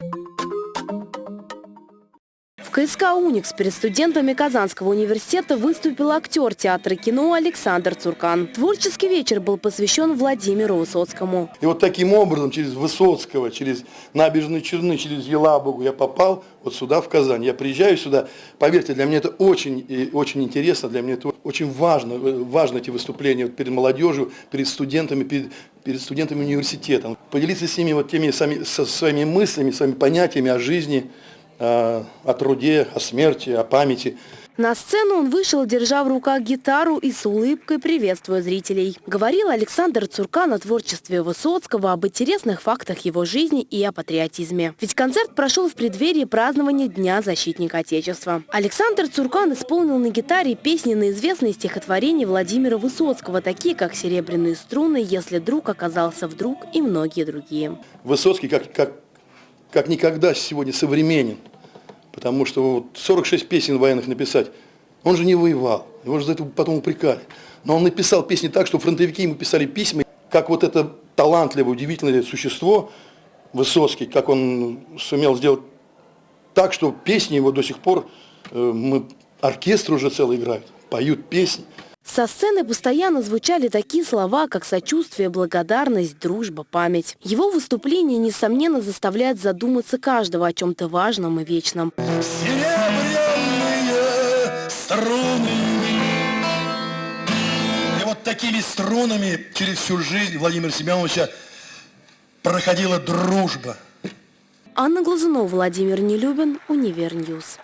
В КСК «Уникс» перед студентами Казанского университета выступил актер театра и кино Александр Цуркан. Творческий вечер был посвящен Владимиру Высоцкому. И вот таким образом, через Высоцкого, через набережные Черны, через Елабугу я попал вот сюда, в Казань. Я приезжаю сюда, поверьте, для меня это очень, и очень интересно, для меня это очень важно, э, важно эти выступления вот перед молодежью, перед студентами, перед, перед студентами университета. Поделиться с ними вот теми сами, со своими мыслями, своими понятиями о жизни, о труде, о смерти, о памяти. На сцену он вышел, держа в руках гитару и с улыбкой приветствуя зрителей. Говорил Александр Цуркан о творчестве Высоцкого, об интересных фактах его жизни и о патриотизме. Ведь концерт прошел в преддверии празднования Дня защитника Отечества. Александр Цуркан исполнил на гитаре песни на известные стихотворения Владимира Высоцкого, такие как «Серебряные струны», «Если друг оказался вдруг» и многие другие. Высоцкий как, как, как никогда сегодня современен. Потому что вот 46 песен военных написать, он же не воевал, его же за это потом упрекали. Но он написал песни так, что фронтовики ему писали письма, как вот это талантливое, удивительное существо, Высоцкий, как он сумел сделать так, что песни его до сих пор, э, мы, оркестр уже целый играет, поют песни. Со сцены постоянно звучали такие слова, как сочувствие, благодарность, дружба, память. Его выступление, несомненно, заставляет задуматься каждого о чем-то важном и вечном. Серебряные струны. И вот такими струнами через всю жизнь Владимира Семеновича проходила дружба. Анна Глазунова, Владимир Нелюбин, Univer News.